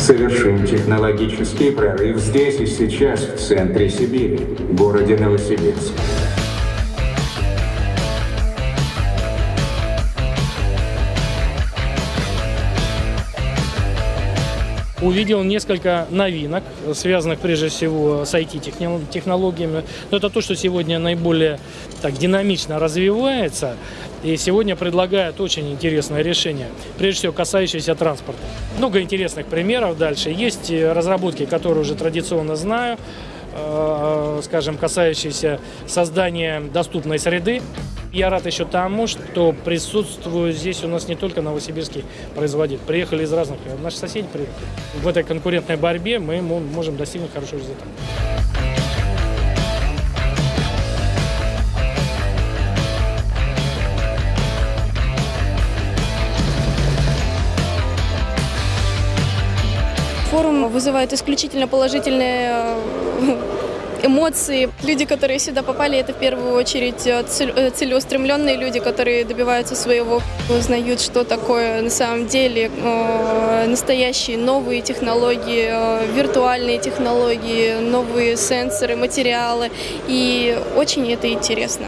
Совершим технологический прорыв здесь и сейчас, в центре Сибири, в городе Новосибирск. Увидел несколько новинок, связанных прежде всего с IT-технологиями. Но это то, что сегодня наиболее так, динамично развивается. И сегодня предлагают очень интересное решение, прежде всего касающееся транспорта. Много интересных примеров дальше. Есть разработки, которые уже традиционно знаю, э, скажем, касающиеся создания доступной среды. Я рад еще тому, что присутствую здесь у нас не только новосибирские производители. Приехали из разных, наши соседи приехали. В этой конкурентной борьбе мы можем достигнуть хорошего результата. Форум вызывает исключительно положительные э, эмоции. Люди, которые сюда попали, это в первую очередь э, э, целеустремленные люди, которые добиваются своего, узнают, что такое на самом деле настоящие новые технологии, виртуальные технологии, новые сенсоры, материалы. И очень это интересно.